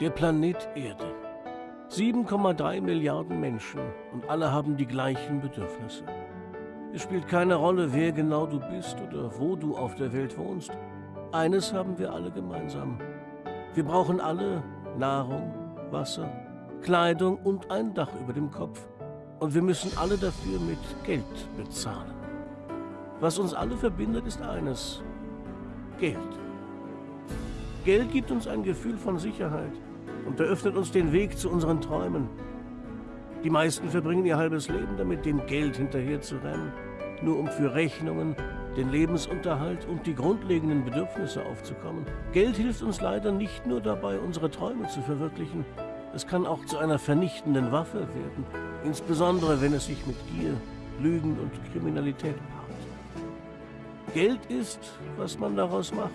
Der Planet Erde. 7,3 Milliarden Menschen und alle haben die gleichen Bedürfnisse. Es spielt keine Rolle, wer genau du bist oder wo du auf der Welt wohnst. Eines haben wir alle gemeinsam. Wir brauchen alle Nahrung, Wasser, Kleidung und ein Dach über dem Kopf. Und wir müssen alle dafür mit Geld bezahlen. Was uns alle verbindet, ist eines. Geld. Geld gibt uns ein Gefühl von Sicherheit und eröffnet uns den Weg zu unseren Träumen. Die meisten verbringen ihr halbes Leben damit, dem Geld hinterher zu rennen, nur um für Rechnungen, den Lebensunterhalt und die grundlegenden Bedürfnisse aufzukommen. Geld hilft uns leider nicht nur dabei, unsere Träume zu verwirklichen, es kann auch zu einer vernichtenden Waffe werden, insbesondere wenn es sich mit Gier, Lügen und Kriminalität paart. Geld ist, was man daraus macht,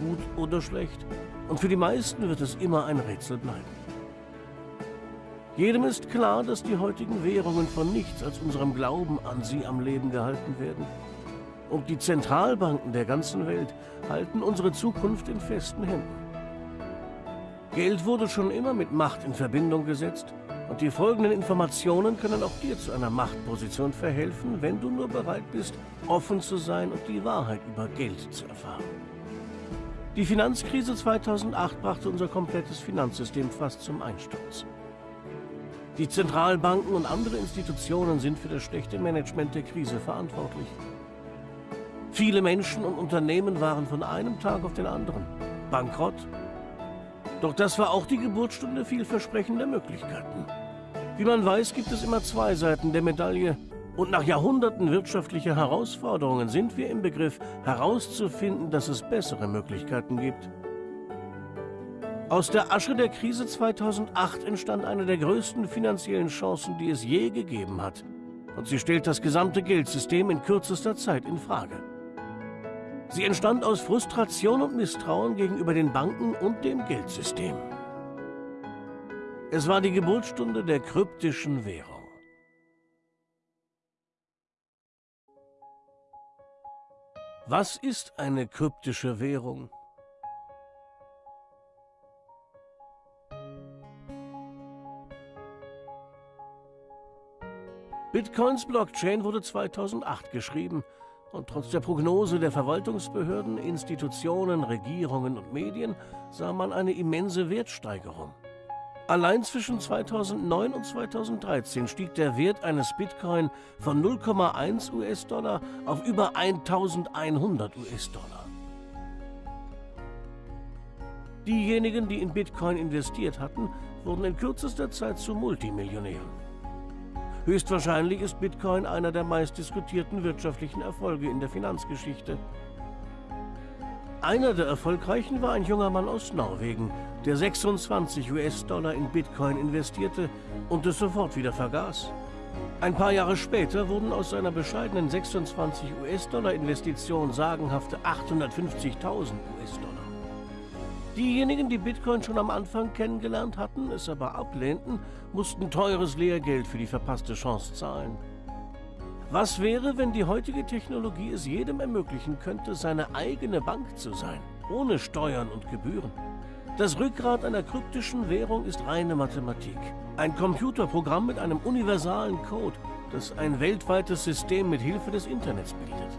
gut oder schlecht, und für die meisten wird es immer ein Rätsel bleiben. Jedem ist klar, dass die heutigen Währungen von nichts als unserem Glauben an sie am Leben gehalten werden. Und die Zentralbanken der ganzen Welt halten unsere Zukunft in festen Händen. Geld wurde schon immer mit Macht in Verbindung gesetzt und die folgenden Informationen können auch dir zu einer Machtposition verhelfen, wenn du nur bereit bist, offen zu sein und die Wahrheit über Geld zu erfahren. Die Finanzkrise 2008 brachte unser komplettes Finanzsystem fast zum Einsturz. Die Zentralbanken und andere Institutionen sind für das schlechte Management der Krise verantwortlich. Viele Menschen und Unternehmen waren von einem Tag auf den anderen bankrott. Doch das war auch die Geburtsstunde vielversprechender Möglichkeiten. Wie man weiß, gibt es immer zwei Seiten der Medaille. Und nach Jahrhunderten wirtschaftlicher Herausforderungen sind wir im Begriff herauszufinden, dass es bessere Möglichkeiten gibt. Aus der Asche der Krise 2008 entstand eine der größten finanziellen Chancen, die es je gegeben hat. Und sie stellt das gesamte Geldsystem in kürzester Zeit in Frage. Sie entstand aus Frustration und Misstrauen gegenüber den Banken und dem Geldsystem. Es war die Geburtsstunde der kryptischen Währung. Was ist eine kryptische Währung? Bitcoins Blockchain wurde 2008 geschrieben und trotz der Prognose der Verwaltungsbehörden, Institutionen, Regierungen und Medien sah man eine immense Wertsteigerung. Allein zwischen 2009 und 2013 stieg der Wert eines Bitcoin von 0,1 US-Dollar auf über 1100 US-Dollar. Diejenigen, die in Bitcoin investiert hatten, wurden in kürzester Zeit zu Multimillionären. Höchstwahrscheinlich ist Bitcoin einer der meistdiskutierten wirtschaftlichen Erfolge in der Finanzgeschichte. Einer der erfolgreichen war ein junger Mann aus Norwegen, der 26 US-Dollar in Bitcoin investierte und es sofort wieder vergaß. Ein paar Jahre später wurden aus seiner bescheidenen 26 US-Dollar Investition sagenhafte 850.000 US-Dollar. Diejenigen, die Bitcoin schon am Anfang kennengelernt hatten, es aber ablehnten, mussten teures Lehrgeld für die verpasste Chance zahlen. Was wäre, wenn die heutige Technologie es jedem ermöglichen könnte, seine eigene Bank zu sein, ohne Steuern und Gebühren? Das Rückgrat einer kryptischen Währung ist reine Mathematik. Ein Computerprogramm mit einem universalen Code, das ein weltweites System mit Hilfe des Internets bildet.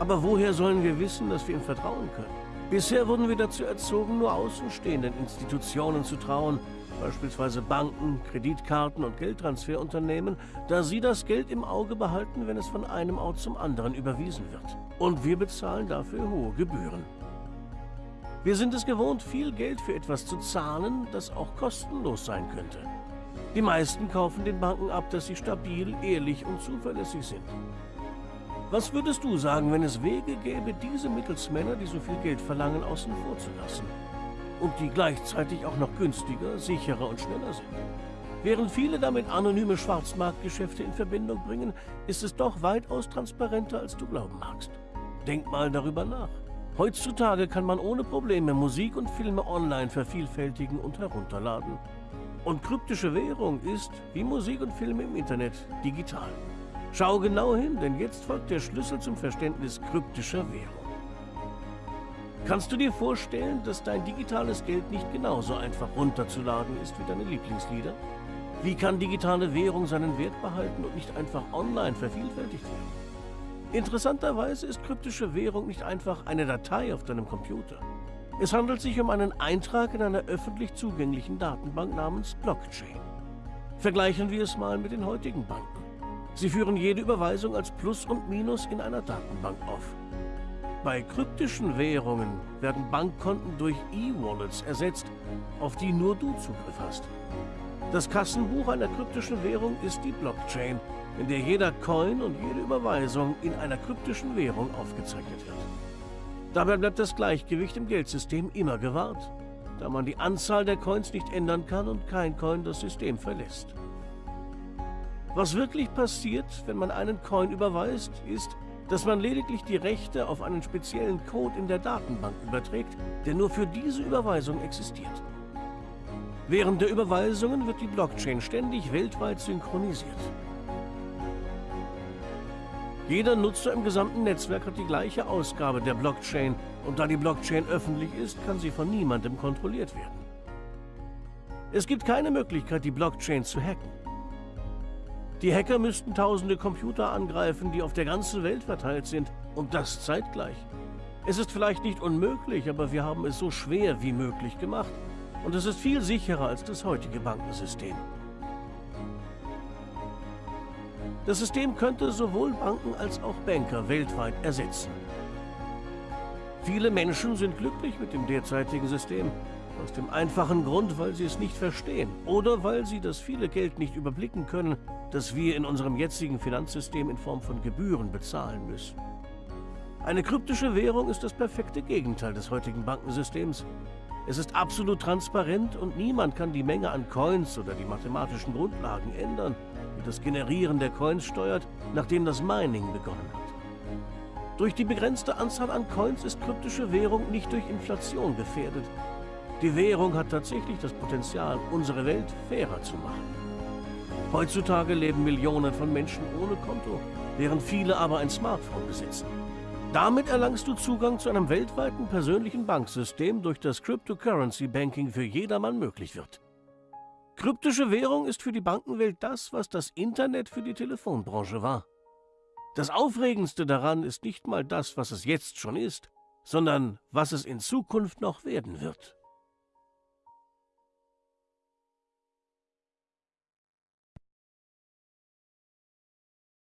Aber woher sollen wir wissen, dass wir ihm vertrauen können? Bisher wurden wir dazu erzogen, nur außenstehenden Institutionen zu trauen, beispielsweise Banken, Kreditkarten und Geldtransferunternehmen, da sie das Geld im Auge behalten, wenn es von einem Ort zum anderen überwiesen wird. Und wir bezahlen dafür hohe Gebühren. Wir sind es gewohnt, viel Geld für etwas zu zahlen, das auch kostenlos sein könnte. Die meisten kaufen den Banken ab, dass sie stabil, ehrlich und zuverlässig sind. Was würdest du sagen, wenn es Wege gäbe, diese Mittelsmänner, die so viel Geld verlangen, außen vor zu lassen? Und die gleichzeitig auch noch günstiger, sicherer und schneller sind. Während viele damit anonyme Schwarzmarktgeschäfte in Verbindung bringen, ist es doch weitaus transparenter, als du glauben magst. Denk mal darüber nach. Heutzutage kann man ohne Probleme Musik und Filme online vervielfältigen und herunterladen. Und kryptische Währung ist, wie Musik und Filme im Internet, digital. Schau genau hin, denn jetzt folgt der Schlüssel zum Verständnis kryptischer Währung. Kannst du dir vorstellen, dass dein digitales Geld nicht genauso einfach runterzuladen ist wie deine Lieblingslieder? Wie kann digitale Währung seinen Wert behalten und nicht einfach online vervielfältigt werden? Interessanterweise ist kryptische Währung nicht einfach eine Datei auf deinem Computer. Es handelt sich um einen Eintrag in einer öffentlich zugänglichen Datenbank namens Blockchain. Vergleichen wir es mal mit den heutigen Banken. Sie führen jede Überweisung als Plus und Minus in einer Datenbank auf. Bei kryptischen Währungen werden Bankkonten durch E-Wallets ersetzt, auf die nur du Zugriff hast. Das Kassenbuch einer kryptischen Währung ist die Blockchain, in der jeder Coin und jede Überweisung in einer kryptischen Währung aufgezeichnet wird. Dabei bleibt das Gleichgewicht im Geldsystem immer gewahrt, da man die Anzahl der Coins nicht ändern kann und kein Coin das System verlässt. Was wirklich passiert, wenn man einen Coin überweist, ist, dass man lediglich die Rechte auf einen speziellen Code in der Datenbank überträgt, der nur für diese Überweisung existiert. Während der Überweisungen wird die Blockchain ständig weltweit synchronisiert. Jeder Nutzer im gesamten Netzwerk hat die gleiche Ausgabe der Blockchain und da die Blockchain öffentlich ist, kann sie von niemandem kontrolliert werden. Es gibt keine Möglichkeit, die Blockchain zu hacken. Die Hacker müssten tausende Computer angreifen, die auf der ganzen Welt verteilt sind. Und das zeitgleich. Es ist vielleicht nicht unmöglich, aber wir haben es so schwer wie möglich gemacht. Und es ist viel sicherer als das heutige Bankensystem. Das System könnte sowohl Banken als auch Banker weltweit ersetzen. Viele Menschen sind glücklich mit dem derzeitigen System. Aus dem einfachen Grund, weil sie es nicht verstehen oder weil sie das viele Geld nicht überblicken können, das wir in unserem jetzigen Finanzsystem in Form von Gebühren bezahlen müssen. Eine kryptische Währung ist das perfekte Gegenteil des heutigen Bankensystems. Es ist absolut transparent und niemand kann die Menge an Coins oder die mathematischen Grundlagen ändern, die das Generieren der Coins steuert, nachdem das Mining begonnen hat. Durch die begrenzte Anzahl an Coins ist kryptische Währung nicht durch Inflation gefährdet. Die Währung hat tatsächlich das Potenzial, unsere Welt fairer zu machen. Heutzutage leben Millionen von Menschen ohne Konto, während viele aber ein Smartphone besitzen. Damit erlangst du Zugang zu einem weltweiten persönlichen Banksystem, durch das Cryptocurrency Banking für jedermann möglich wird. Kryptische Währung ist für die Bankenwelt das, was das Internet für die Telefonbranche war. Das Aufregendste daran ist nicht mal das, was es jetzt schon ist, sondern was es in Zukunft noch werden wird.